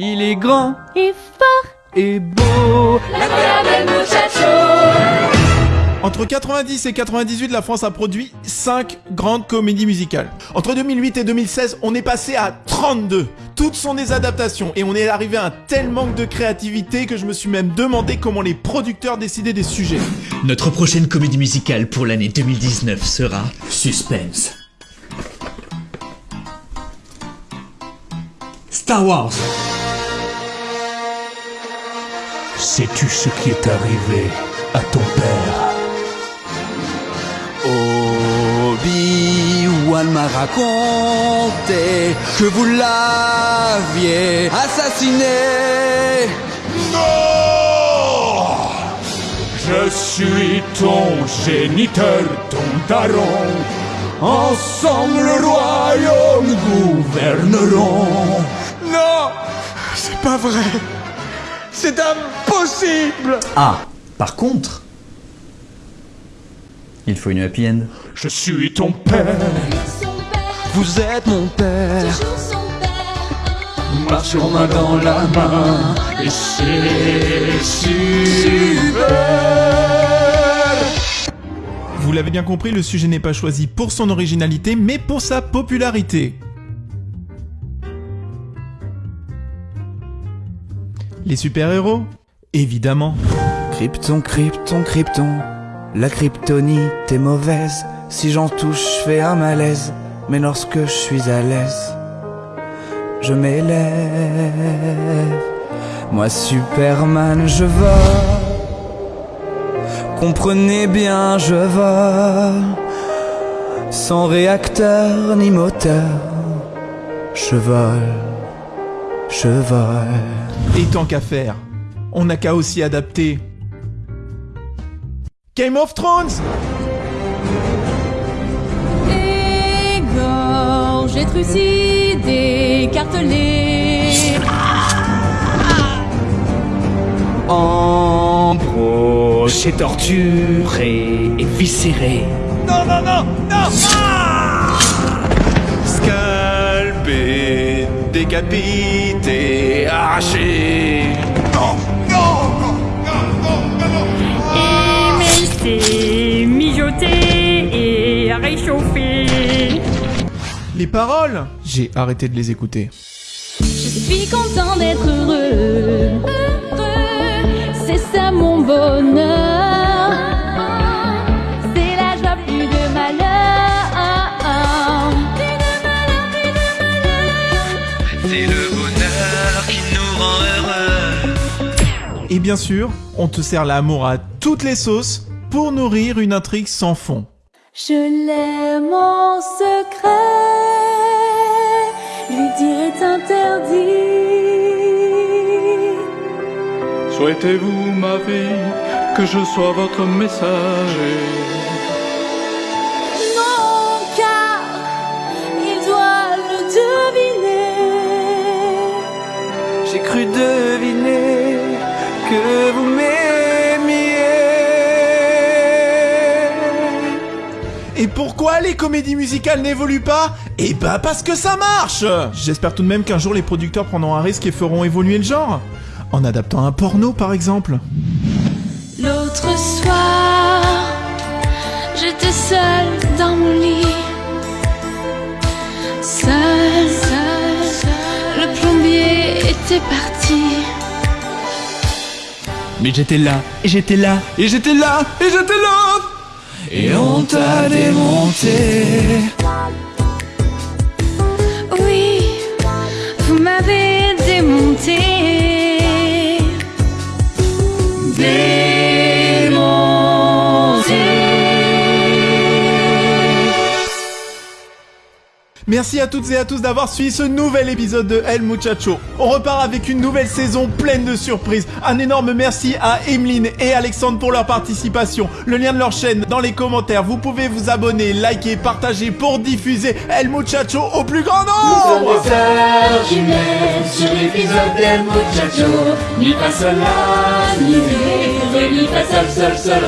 Il est grand et fort et beau. L'incroyable muchacho. Entre 90 et 98, la France a produit 5 grandes comédies musicales. Entre 2008 et 2016, on est passé à 32. Toutes sont des adaptations et on est arrivé à un tel manque de créativité que je me suis même demandé comment les producteurs décidaient des sujets. Notre prochaine comédie musicale pour l'année 2019 sera Suspense. Star Wars. Sais-tu ce qui est arrivé à ton père? Obi-Wan m'a raconté que vous l'aviez assassiné. Non Je suis ton géniteur, ton daron. Ensemble le royaume gouverneront. Non, c'est pas vrai. C'est impossible. Ah, par contre, il faut une happy end. Je suis ton père. Son père, Vous êtes mon père. toujours son père. Marchons main dans la main. Et c'est super. Vous l'avez bien compris, le sujet n'est pas choisi pour son originalité, mais pour sa popularité. Les super-héros? Évidemment. Krypton, krypton, krypton. La kryptonite est mauvaise. Si j'en touche, je fais un malaise. Mais lorsque je suis à l'aise, je m'élève. Moi, Superman, je vole. Comprenez bien, je vole. Sans réacteur ni moteur. Je vole. Vole. Et tant qu'à faire, on n'a qu'à aussi adapter. Game of Thrones Égorgé, trucidé, cartelé. Embroché, torturé et viscéré. Non, non, non, non décapité, arraché. Non, non, non, non, non, non. mijoté et réchauffé. Les paroles J'ai arrêté de les écouter. Je suis content d'être heureux. Heureux, c'est ça mon bonheur. Bien sûr, on te sert l'amour à toutes les sauces pour nourrir une intrigue sans fond. Je l'aime en secret, lui dire est interdit. Souhaitez-vous, ma vie, que je sois votre messager? Pourquoi les comédies musicales n'évoluent pas? Eh bah parce que ça marche J'espère tout de même qu'un jour les producteurs prendront un risque et feront évoluer le genre. En adaptant un porno par exemple. L'autre soir, j'étais seule dans mon lit. Seule, seule, le plombier était parti. Mais j'étais là, et j'étais là, Et j'étais là Et j'étais là Et on t'a démonté. Merci à toutes et à tous d'avoir suivi ce nouvel épisode de El Muchacho. On repart avec une nouvelle saison pleine de surprises. Un énorme merci à Emeline et Alexandre pour leur participation. Le lien de leur chaîne dans les commentaires. Vous pouvez vous abonner, liker, partager pour diffuser El Muchacho au plus grand nombre. Jumelles sur l'épisode d'El Muchacho sol ré, sol sol sol